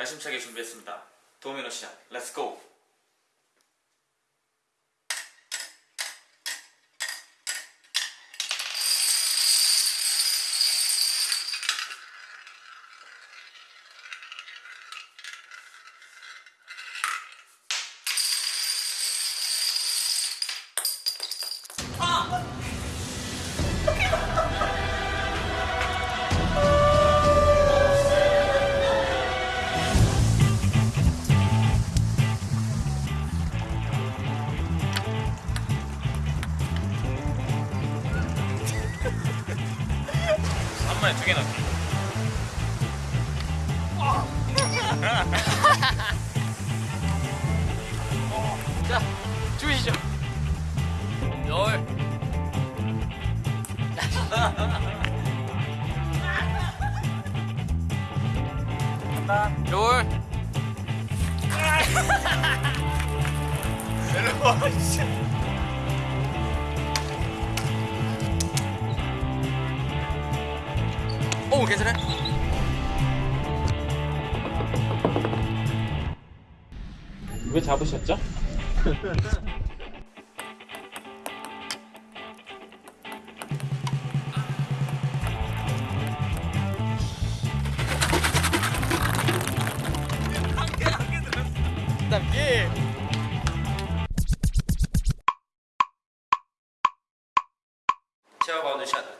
야심차게 준비했습니다. 도미노 시작. 렛츠 고. 한 번에 두 개 넣기. 자, 주시죠. 열. 열. 내려와 진짜. 어, 오 괜찮아? 왜 잡으셨죠? 제가 받은 샷